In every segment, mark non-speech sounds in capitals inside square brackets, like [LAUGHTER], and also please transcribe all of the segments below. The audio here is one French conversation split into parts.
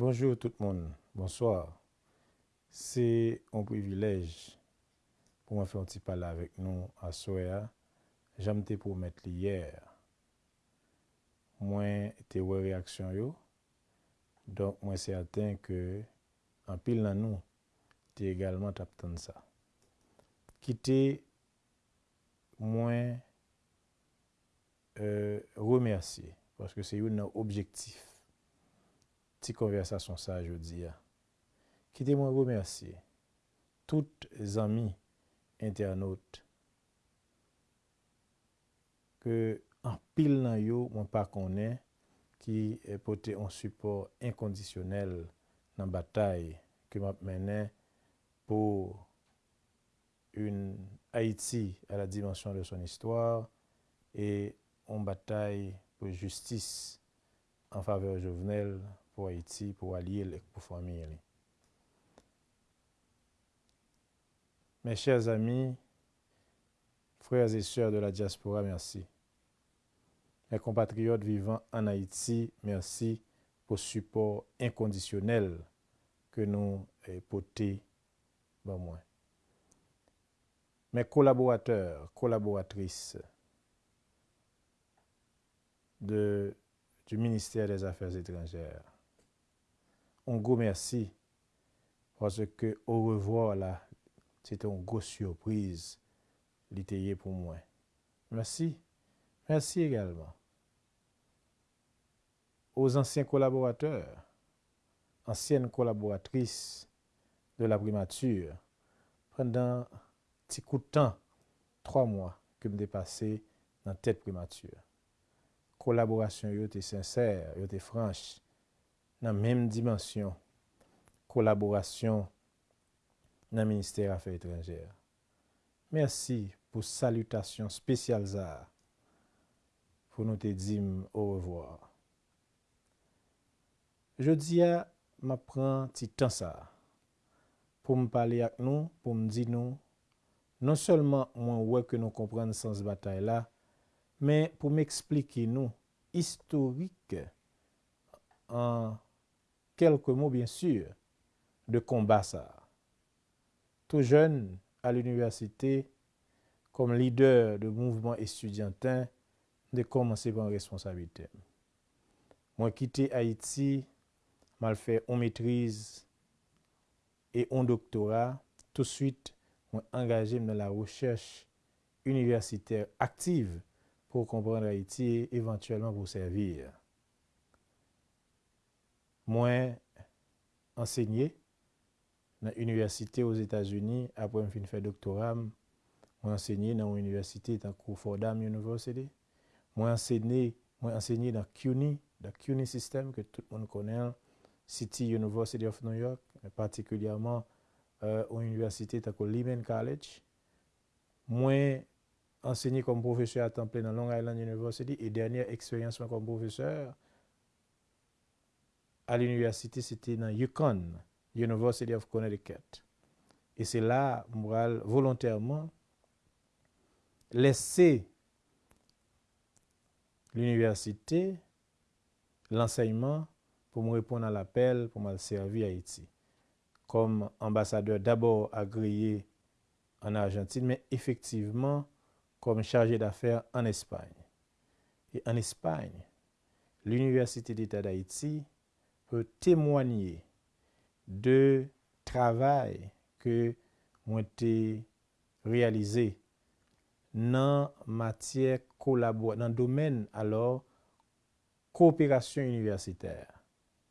Bonjour tout le monde, bonsoir. C'est un privilège pour moi faire un petit parler avec nous à Soya. J'aime te promettre hier. Moi, te ouais réaction yo. Donc, moi, c'est certain que en pile dans nous, tu également t'attends ça. Quitter, moins euh, remercier, parce que c'est un objectif. Petite conversation ça aujourd'hui. Quittez-moi remercier tous les amis internautes que en pile nan yo pas connaît qui est porté un support inconditionnel dans la bataille que m'a mené pour une Haïti à la dimension de son histoire et une bataille pour justice en faveur de Jovenel pour Haïti, pour allier et pour famille. Mes chers amis, frères et sœurs de la diaspora, merci. Mes compatriotes vivant en Haïti, merci pour le support inconditionnel que nous portons ben moi. Mes collaborateurs, collaboratrices de, du ministère des Affaires étrangères, un gros merci parce que au revoir là, c'était une grosse surprise l'ité pour moi. Merci. Merci également aux anciens collaborateurs, anciennes collaboratrices de la primature, pendant un petit coup de temps, trois mois que me dépassé dans tête primature. Collaboration était sincère, était franche, nan menm dimansyon kolaborasyon nan Ministèr Afè Étrangère. Mersi pou salutasyon spesyal zar pou nou te dim ou revoar. Jodi a, ma pran ti tan sa pou m pale ak nou, pou m di nou, non solman mwen wè ke nou kompran sans batay la, men pou m eksplike nou historik an quelques mots, bien sûr, de combat ça. Tout jeune à l'université, comme leader de mouvement étudiantin, de commencer par responsabilité. Moi, quitté Haïti, mal fait en maîtrise et en doctorat, tout de suite, moi engagé dans la recherche universitaire active pour comprendre Haïti et éventuellement pour servir. Moi, enseigné dans l'université aux États-Unis après avoir fait doctorat. Moi, enseigné dans l'université dans Fordham University. Moi, enseigné, enseigné dans CUNY, dans CUNY System que tout le monde connaît, City University of New York, particulièrement euh, à l'université de Lehman College. Moi, enseigné comme professeur à temps plein dans Long Island University et dernière expérience comme professeur à l'université, c'était dans Yukon, University of Connecticut. Et c'est là, moi, volontairement, laisser l'université, l'enseignement, pour me répondre à l'appel, pour me servir à Haïti. Comme ambassadeur d'abord agréé en Argentine, mais effectivement comme chargé d'affaires en Espagne. Et en Espagne, l'Université d'État d'Haïti peut témoigner de travail que ont été réalisé dans matière collabor dans domaine alors coopération universitaire.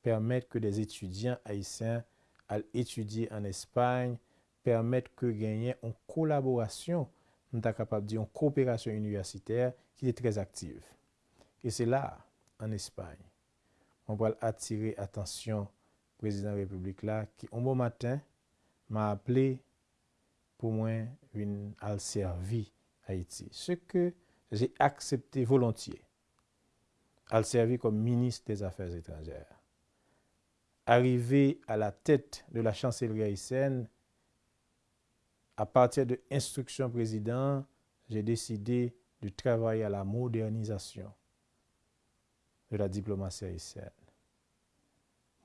Permettre que des étudiants haïtiens aillent étudier en Espagne permettre que gagner en collaboration nous est capable de dire en coopération universitaire qui est très active. Et c'est là en Espagne on va attirer attention président République qui, un bon matin, m'a appelé pour moi une al servi Haïti. Ce que j'ai accepté volontiers. Al servi comme ministre des Affaires étrangères. Arrivé à la tête de la chancellerie haïtienne, à partir de instruction président, j'ai décidé de travailler à la modernisation de la diplomatie haïtienne.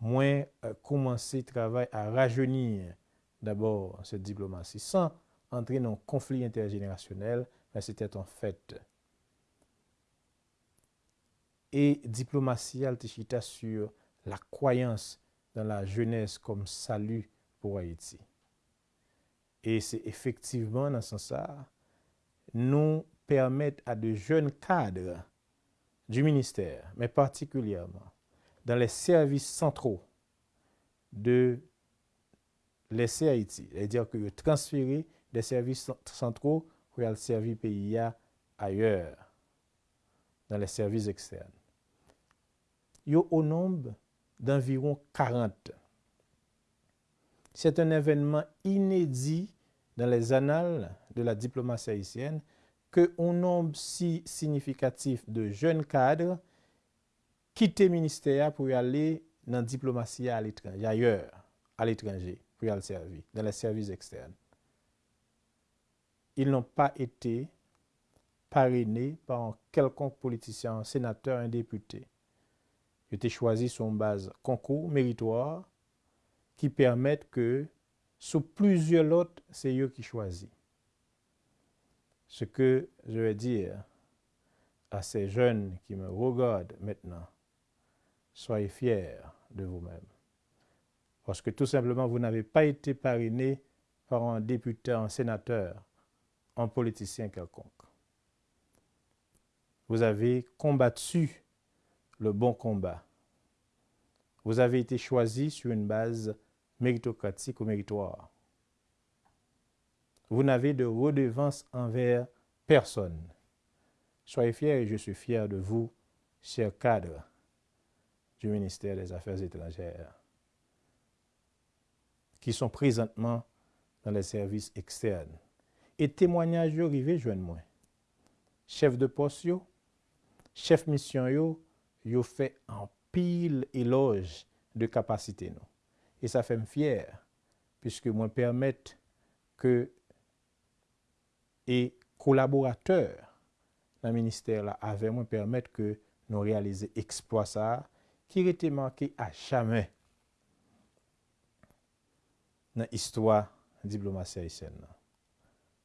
Moi euh, commencer travail à rajeunir d'abord cette diplomatie sans entrer dans un conflit intergénérationnel, mais c'était en fait. Et diplomatie altishita sur la croyance dans la jeunesse comme salut pour Haïti. Et c'est effectivement dans ce sens nous permettre à de jeunes cadres du ministère, mais particulièrement dans les services centraux de laisser Haïti, c'est-à-dire que transférer des services centraux pour aller servir le pays ailleurs, dans les services externes. Il y a au nombre d'environ 40. C'est un événement inédit dans les annales de la diplomatie haïtienne que un nombre si significatif de jeunes cadres quittent le ministère pour aller dans la diplomatie à l'étranger, ailleurs, à l'étranger, pour y aller servir, dans les services externes. Ils n'ont pas été parrainés par un quelconque politicien, un sénateur, un député. Ils ont sur une base concours méritoire qui permettent que, sous plusieurs autres, c'est eux qui choisissent. Ce que je vais dire à ces jeunes qui me regardent maintenant, soyez fiers de vous-même. Parce que tout simplement, vous n'avez pas été parrainé par un député, un sénateur, un politicien quelconque. Vous avez combattu le bon combat. Vous avez été choisi sur une base méritocratique ou méritoire. Vous n'avez de redevance envers personne. Soyez fiers et je suis fier de vous, chers cadres du ministère des Affaires étrangères, qui sont présentement dans les services externes. Et témoignages arrivés, jeune moi. Chef de poste, chef mission, yo, yo fait un pile éloge de capacité. Et ça fait me fier, puisque moi permettre que et collaborateurs dans le ministère là avaient moi permettre que nous réalisions exploit ça ki rete manke a chame nan histwa diplomasi Haitien nan.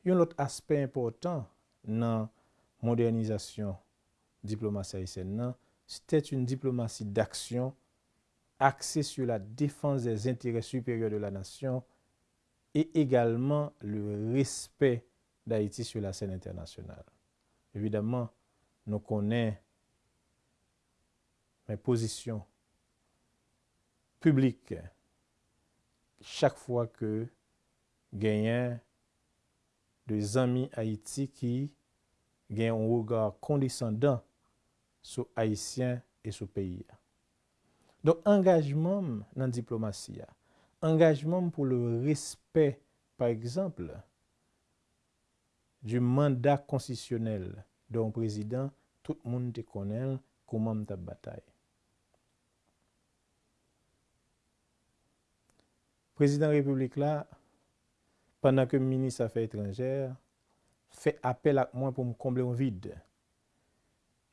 Yon lot aspe important nan modernizasyon diplomasi Haitien nan, c'était une diplomatie d'action axée sur la défense des intérêts supérieurs de la nation et également le respect d'Haïti sur la scène internationale. Évidemment, nous connaissons men posisyon publik chak fwa ke genyen de zami Haiti ki genyen ou wogar kondescendant sou Haitien e sou peyi ya. Don engajman nan diplomasi ya, engajman pou le respect, par exemple, du mandat konsisyonel don prezident, tout moun te konel kouman mta batay. Président de la République pendant que le ministre des Affaires étrangères fait appel à moi pour me combler un vide.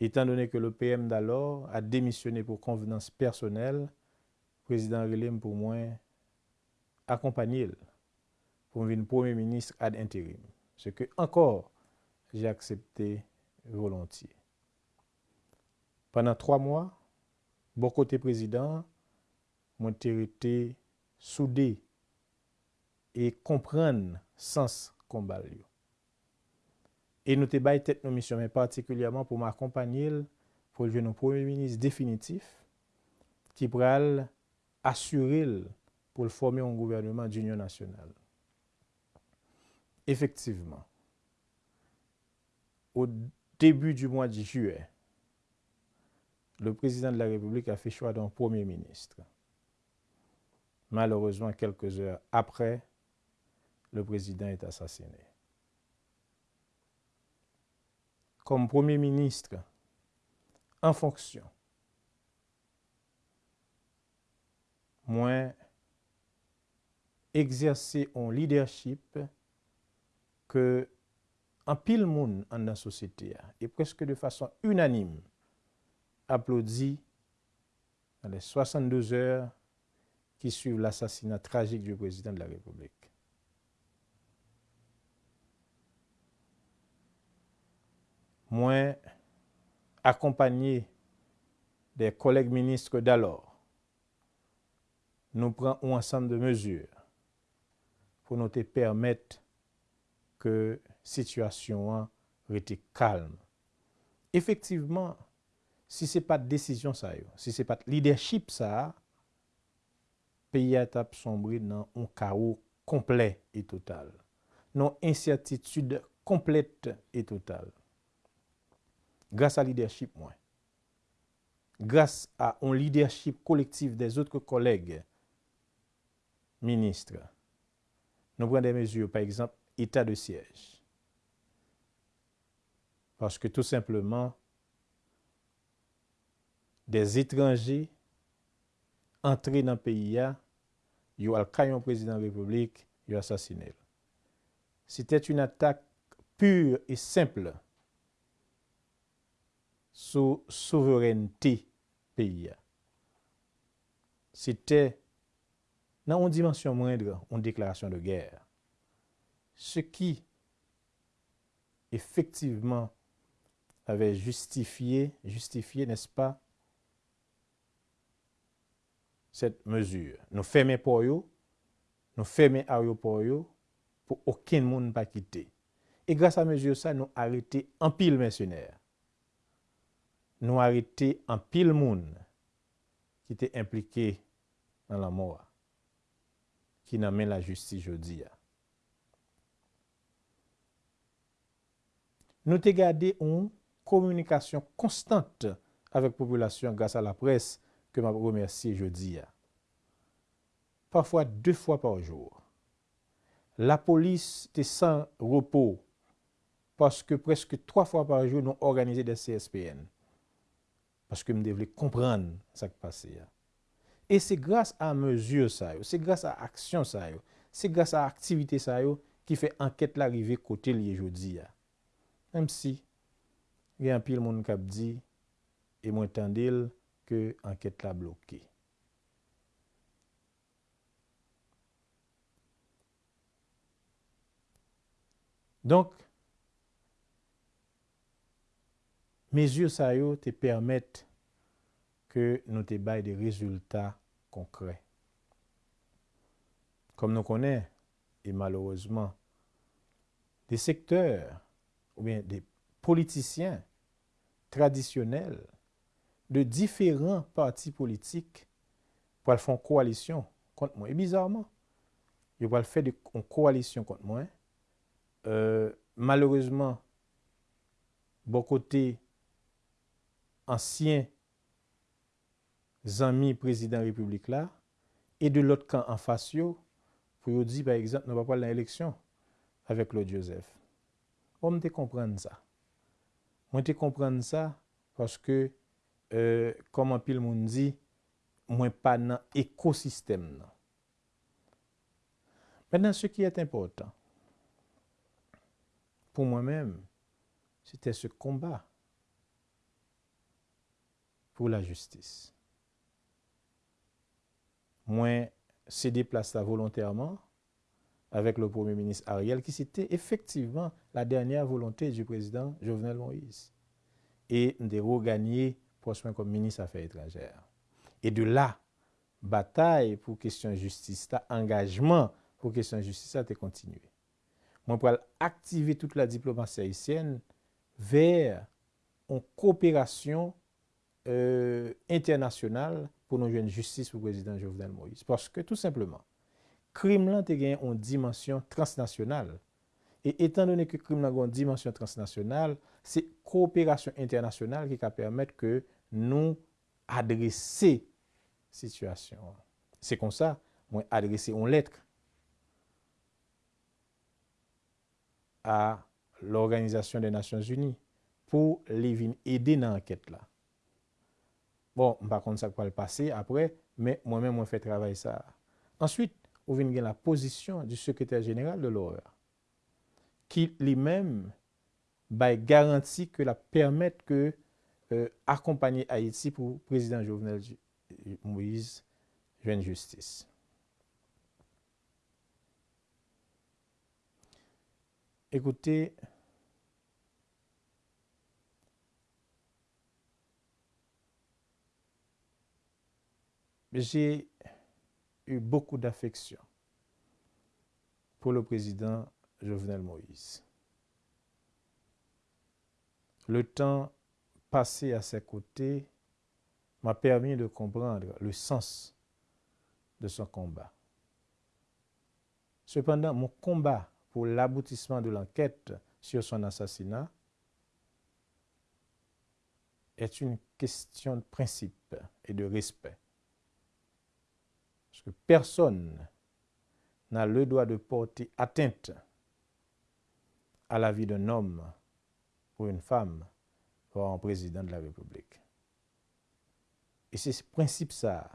Étant donné que le PM d'alors a démissionné pour convenance personnelle, le président Relem pour moi accompagner pour venir premier ministre ad intérim ce que encore j'ai accepté volontiers. Pendant trois mois, bon côté président, mon été soudé et comprendre sens combat. Et nous te tête nos missions, mais particulièrement pour m'accompagner pour un premier ministre définitif qui pourra assurer pour former un gouvernement d'union nationale. Effectivement, au début du mois de juillet, le président de la République a fait choix d'un premier ministre. Malheureusement, quelques heures après, le président est assassiné. Comme premier ministre en fonction, moi, exercer un leadership que un pile monde en la société et presque de façon unanime applaudi dans les 62 heures qui suivent l'assassinat tragique du président de la République. Moi, accompagné des collègues ministres d'alors, nous prenons un ensemble de mesures pour nous permettre que la situation reste calme. Effectivement, si ce n'est pas de décision, ça, si ce n'est pas de leadership, ça, peyi atap sombri nan on karou kompley e total, nan insyatitude komplete e total. Gras a lidership mwen, gras a on lidership kolektif des otre koleg, ministre, nou pren de mesur, par exemple, etat de sièj. Parce que tout simplement, des étrangers entrer dans le pays, ils ont le président de la République, ont assassiné. C'était une attaque pure et simple sur la souveraineté pays. C'était, dans une dimension moindre, une déclaration de guerre. Ce qui, effectivement, avait justifié, justifié, n'est-ce pas, cette mesure. Nous fermons pour eux, nous fermons aéroport pour aucun monde pas quitter. Et grâce à mesure ça, nous arrêté en pile mercenaires. Nous arrêté en pile monde qui était impliqué dans la mort qui n'amène la justice jeudi. Nous avons gardé une communication constante avec la population grâce à la presse que m'a remercier jeudi. Parfois deux fois par jour. La police était sans repos parce que presque trois fois par jour, nous organisé des CSPN. Parce que nous devons comprendre ce qui passe. Et c'est grâce à mesure, c'est grâce à action, c'est grâce à activité qui fait enquête l'arrivée côté lié jeudi. Même si, il y a un pile monde qui dit, et moi, tendil, que enquête la bloquée. Donc, mesures ça te permettent que nous te des résultats concrets. Comme nous connaissons, et malheureusement, des secteurs ou bien des politiciens traditionnels de diferent parti politik pou al fon koalisyon kont mwen. E bizarman, yo pou al fè de koalisyon kont mwen. Euh, Malourezman, bon kote ansyen zanmi prezident republik la, e de lot kan an fasyo pou yo di, par exemple, nan pa pal nan eleksyon avèk Claude Joseph. Ou mwen te komprenn sa. Mwen te komprenn sa paske euh, koman pil moun di, mwen pa nan ekosistem nan. Mènen, se ki et important, pou mwen mèm, se te se komba pou la justis. Mwen se deplasta volontèrman avèk le Premier Ministre Ariel ki se te effektivman la dernyè volontè du Président Jovenel Moïse. E mde ro ganyi Prospin comme ministre des Affaires étrangères. Et de là, bataille pour question de justice, engagement pour question de justice, a continué. Moi, pour activer toute la diplomatie haïtienne vers une coopération euh, internationale pour nous une justice pour le président Jovenel Moïse. Parce que, tout simplement, crime là, gagné une dimension transnationale. Et étant donné que crime là, une dimension transnationale, c'est coopération internationale qui va permettre que nou adrese situasyon. Se kon sa, mwen adrese yon letre a l'Organizasyon de Nasyons Unis pou li vin ede nan anket la. Bon, mpa kont sa kwa l'pase apre, men mwen men mwen fè travay sa. Ansyit, ou vin gen la pozisyon du sekretèr jeneral de l'OEA ki li men bay garanti ke la permèt ke euh, accompagner Haïti pour le président Jovenel Moïse une justice. Écoutez, j'ai eu beaucoup d'affection pour le président Jovenel Moïse. Le temps passé à ses côtés m'a permis de comprendre le sens de son combat. Cependant, mon combat pour l'aboutissement de l'enquête sur son assassinat est une question de principe et de respect. Parce que personne n'a le droit de porter atteinte à la vie d'un homme ou une femme pour un président de la République. Et c'est ce principe ça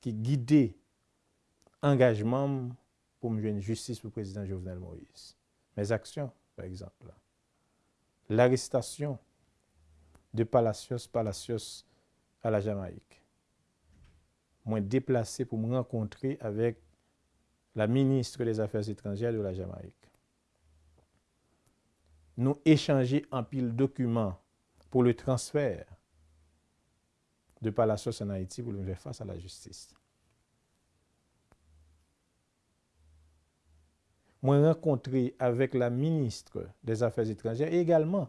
qui guidait engagement pour me une justice pour le président Jovenel Moïse. Mes actions, par exemple. L'arrestation de Palacios Palacios à la Jamaïque. Moi déplacé pour me rencontrer avec la ministre des Affaires étrangères de la Jamaïque. Nous échanger en pile documents pour le transfert de Palacios en Haïti pour le faire face à la justice. Moi rencontré avec la ministre des Affaires étrangères et également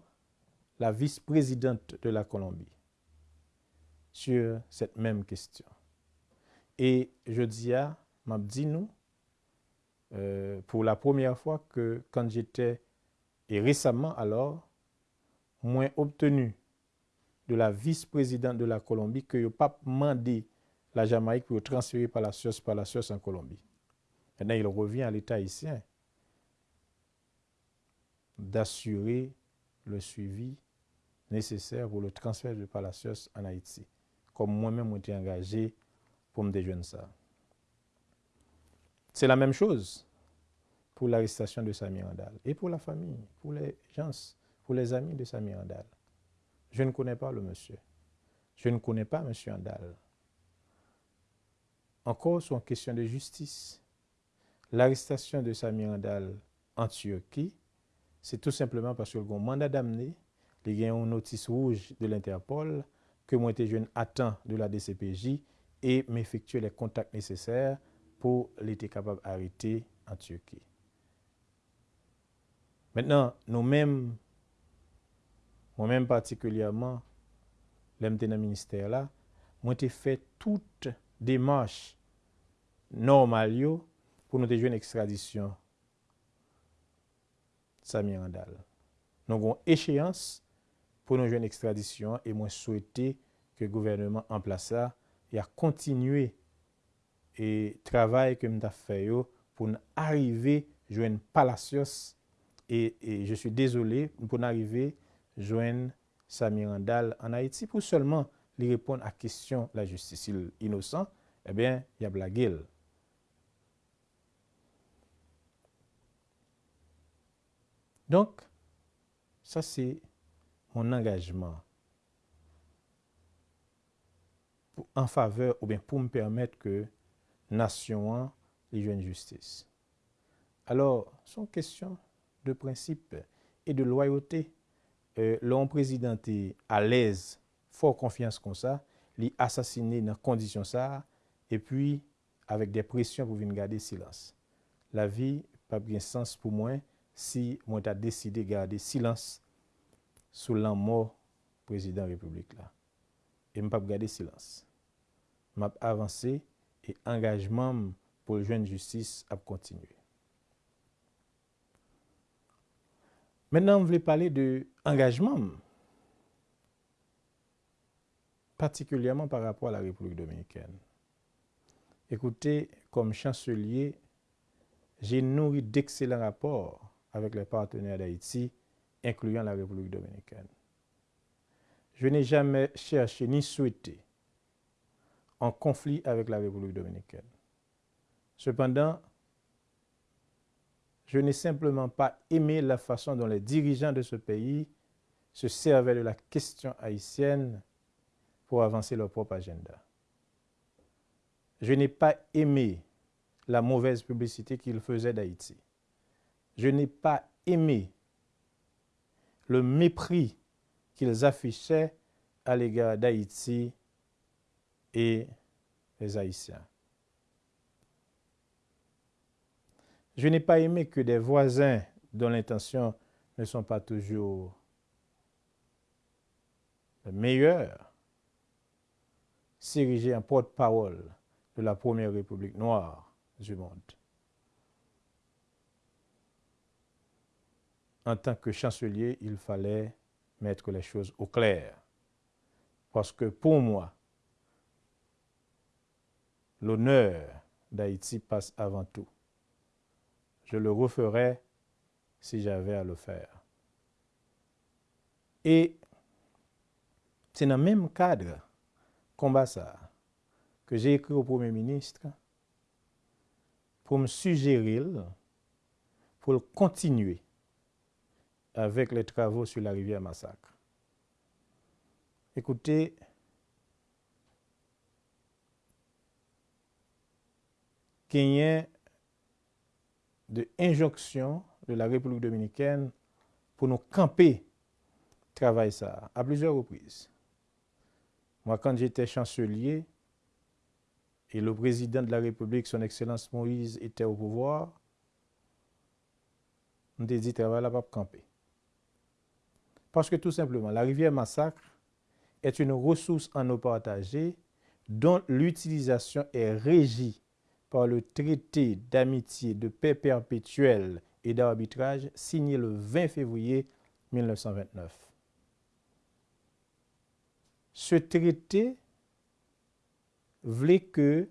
la vice-présidente de la Colombie sur cette même question. Et je dis à, m'a dit nous, euh, pour la première fois que quand j'étais, et récemment alors, moins obtenu de la vice-présidente de la Colombie que je pas demandé la Jamaïque pour transférer par la par la en Colombie. Maintenant, il revient à l'État haïtien d'assurer le suivi nécessaire pour le transfert de Palacios en Haïti, comme moi-même été engagé pour me déjeuner ça. C'est la même chose pour l'arrestation de Samir Andal et pour la famille, pour les gens, pour les amis de Samir Andal. Je ne connais pas le monsieur. Je ne connais pas M. Andal. Encore sur une question de justice. L'arrestation de Samir Andal en Turquie, c'est tout simplement parce que le mandat d'amener, il y a une notice rouge de l'Interpol que moi, été jeune, attend de la DCPJ et m'effectuer les contacts nécessaires pour l'être capable d'arrêter en Turquie. Maintenant, nous-mêmes, Mwen men partikulyaman, lem te nan minister la, mwen te fe tout demanche normal yo pou nou te jwen ekstradisyon Samy Randall. Nou gon echeyans pou nou jwen ekstradisyon e mwen souwete ke gouvernement an plasa ya kontinue e travay ke mta fe yo pou nou arrive jwen palasyos e, e je sou desole pou nou arrive joindre Samir Andal en Haïti pour seulement lui répondre à la question de la justice. Innocent, eh bien, il y a blague. Donc, ça c'est mon engagement en faveur ou bien pour me permettre que nation ait une justice. Alors, son question de principe et de loyauté. euh, l'on président est à l'aise, fort confiance comme ça, l'y assassiner dans condition ça, et puis avec des pressions pour venir garder silence. La vie pas bien sens pour moi si moi t'a décidé de garder silence sous la mort président République là. Et je pas garder silence. Je avancé et engagement pour le jeune justice a continué. Maintenant, je voulais parler de engagement, particulièrement par rapport à la République dominicaine. Écoutez, comme chancelier, j'ai nourri d'excellents rapports avec les partenaires d'Haïti, incluant la République dominicaine. Je n'ai jamais cherché ni souhaité en conflit avec la République dominicaine. Cependant, je n'ai simplement pas aimé la façon dont les dirigeants de ce pays se servaient de la question haïtienne pour avancer leur propre agenda. je n'ai pas aimé la mauvaise publicité qu'ils faisaient d'Haïti. Je n'ai pas aimé le mépris qu'ils affichaient à l'égard d'Haïti et les Haïtiens. Je n'ai pas aimé que des voisins dont l'intention ne sont pas toujours les meilleurs s'ériger en porte-parole de la première république noire du monde. En tant que chancelier, il fallait mettre les choses au clair. Parce que pour moi, l'honneur d'Haïti passe avant tout. Je le referais si j'avais à le faire. Et c'est dans le même cadre, combat que j'ai écrit au Premier ministre pour me suggérer, pour continuer avec les travaux sur la rivière Massacre. Écoutez, qu'il ait de injonction de la République dominicaine pour nous camper travail ça à plusieurs reprises. Moi, quand j'étais chancelier et le président de la République, son Excellence Moïse, était au pouvoir, on a dit travail là pas camper. Parce que tout simplement, la rivière Massacre est une ressource en eau partagée dont l'utilisation est régie par le traité d'amitié, de paix perpétuelle et d'arbitrage signé le 20 février 1929. Ce traité voulait que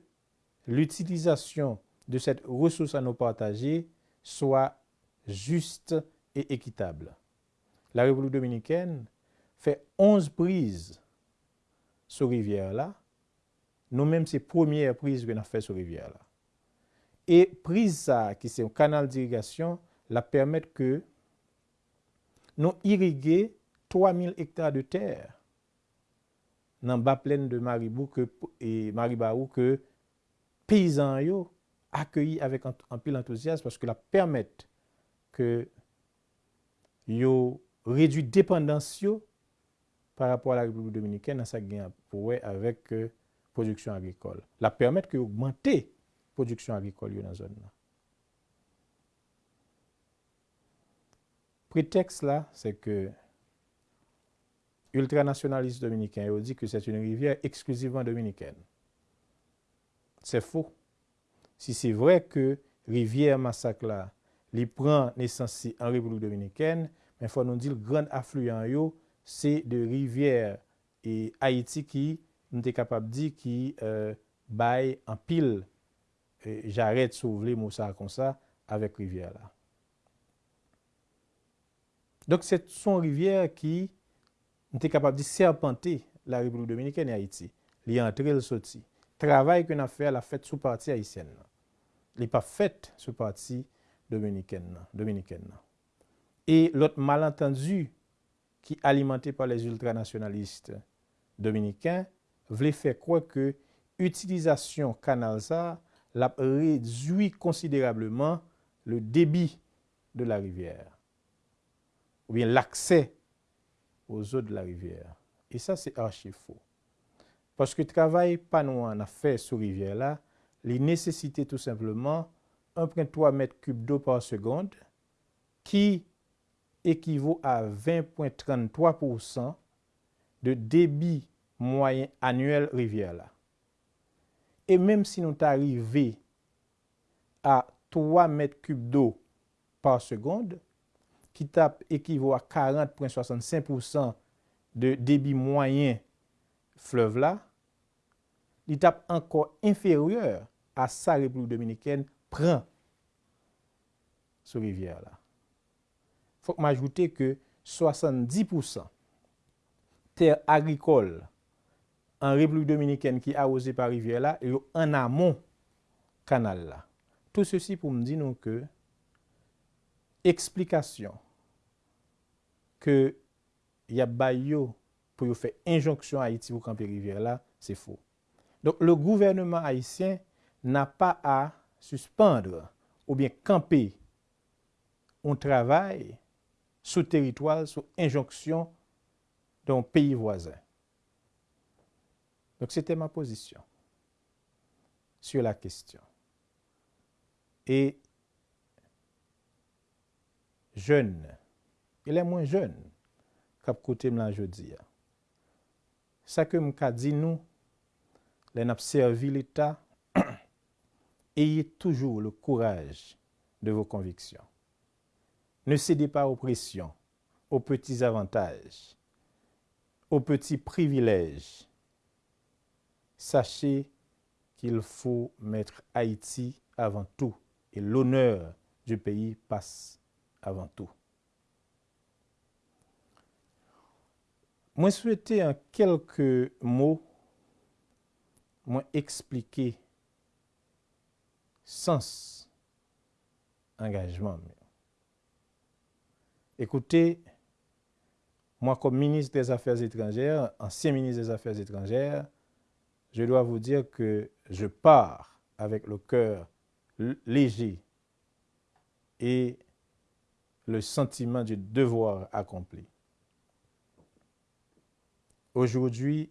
l'utilisation de cette ressource à nous partager soit juste et équitable. La République dominicaine fait 11 prises sur rivière-là. Nous-mêmes, c'est première prise qu'on a fait sur rivière-là. E priza ki se yon kanal dirigasyon la permèt ke nou irige 3000 hektar de ter nan ba plen de Maribou ke, e Maribarou ke peyizan yo akyeyi avèk anpil entozyaz paske la permèt ke yo redwi dependans yo par rapport à la République dominicaine dans sa gain pour avec euh, production agricole. La permettre que augmenter produksyon agrikol yo nan zon nan. Pretext la, se ke ultranationaliste dominiken yo di ke se t'une rivière eksklusivan dominiken. Se fou. Si se vre ke rivière masak la li pran nesansi an Republik Dominiken, men fwa nou di l gran afluyan yo, se de rivière e Haiti ki nou te kapab di ki euh, bay an pil E j'arrête s'ouvrir Moussa comme ça avec rivière là. Donc c'est son rivière qui était capable de serpenter la République dominicaine et Haïti. Il entré, il sorti. Travail qu'on a fait, la fête sous partie haïtienne. Il n'est pas fait sous partie dominicaine. dominicaine. Et l'autre malentendu qui est alimenté par les ultranationalistes dominicains voulait faire croire que l'utilisation canal ça l'a réduit considérablement le débit de la rivière ou bien l'accès aux eaux de la rivière. Et ça, c'est archi faux. Parce que le travail pas nous en a fait sur rivière là, il nécessitait tout simplement 1,3 mètres cubes d'eau par seconde qui équivaut à 20,33% de débit moyen annuel rivière E menm si nou t'arive a 3 m3 do par segonde, ki tap ekivo a 40.65% de debi mwayen flev la, li tap ankon inferyeur a sa Republik Dominikèn pran sou rivyèr la. Fok m'ajoute ke 70% ter agrikol en République dominicaine qui a osé par rivière là, et en amont canal là. Tout ceci pour me dire que explikasyon ke y ap bay yo pou yo fe injonksyon a iti pou kampi rivyer la, se fo. Donc le gouvernement haïtien n'a pas à suspendre ou bien camper un travail sous territoire, sous injonction d'un pays voisin. Donc c'était ma position sur la question. Et jeune, il est moins jeune qu'à côté de la. Ça que m'a dit nous, les servi l'État, [COUGHS] ayez toujours le courage de vos convictions. Ne cédez pas aux pressions, aux petits avantages, aux petits privilèges. Sachez qu'il faut mettre Haïti avant tout et l'honneur du pays passe avant tout. Moi, souhaiter en quelques mots, moi expliquer sens engagement. Écoutez, moi comme ministre des Affaires étrangères, ancien ministre des Affaires étrangères, je dois vous dire que je pars avec le cœur léger et le sentiment du devoir accompli. Aujourd'hui,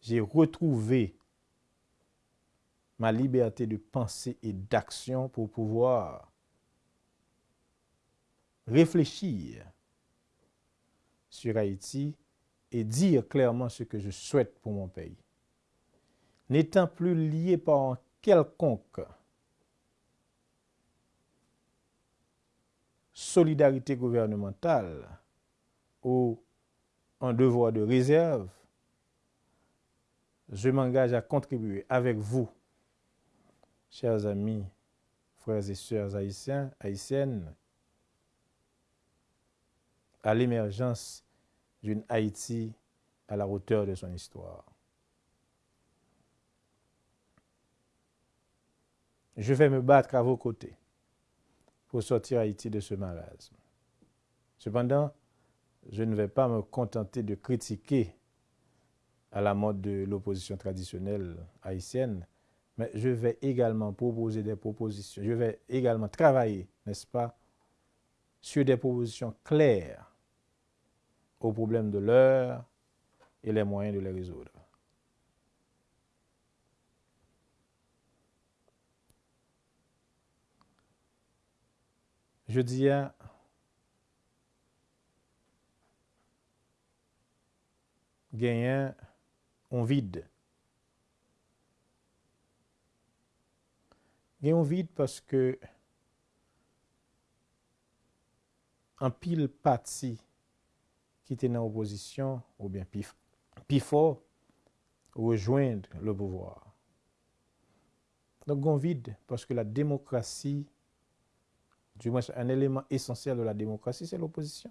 j'ai retrouvé ma liberté de pensée et d'action pour pouvoir réfléchir sur Haïti et dire clairement ce que je souhaite pour mon pays. N'étant plus lié par quelconque solidarité gouvernementale ou un devoir de réserve, je m'engage à contribuer avec vous, chers amis, frères et sœurs haïtiens, haïtiennes, à l'émergence d'une Haïti à la hauteur de son histoire. Je vais me battre à vos côtés pour sortir Haïti de ce marasme. Cependant, je ne vais pas me contenter de critiquer à la mode de l'opposition traditionnelle haïtienne, mais je vais également proposer des propositions. Je vais également travailler, n'est-ce pas, sur des propositions claires aux problèmes de l'heure et les moyens de les résoudre. je di a, genyen on vide. Genyen on vide paske an pil pati ki te nan oposisyon ou bien pi, pi fo ou rejoindre le pouvoir. Donc, on vide parce que la démocratie du moins un élément essentiel de la démocratie, c'est l'opposition.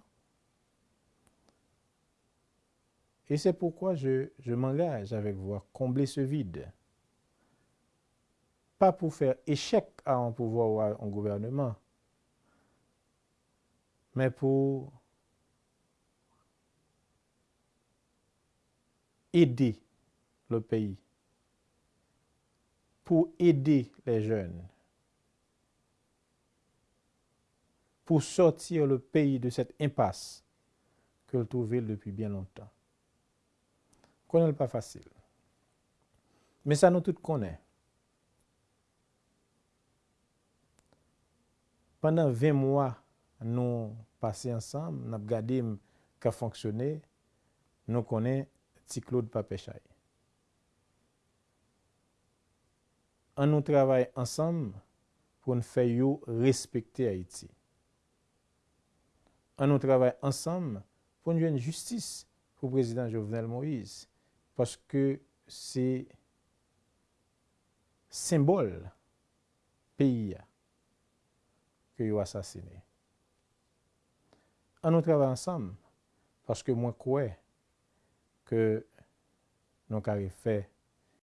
Et c'est pourquoi je, m'engage avec vous à combler ce vide. Pas pour faire échec à un pouvoir ou à un gouvernement, mais pour aider le pays, pour aider les jeunes, pour sortir le pays de cette impasse que le trouvait depuis bien longtemps. Connaît pas facile. Mais ça nous tous connaît. Pendant 20 mois, nous passé ensemble, nous avons regardé qu'a fonctionné, nous connaissons petit Claude Papechay. On nous travaille ensemble pour nous faire respecter Haïti on nous travaille ensemble pour une justice pour le président Jovenel Moïse. Parce que c'est symbole pays que vous assassiné. On nous travaille ensemble parce que moi, crois que nous avons fait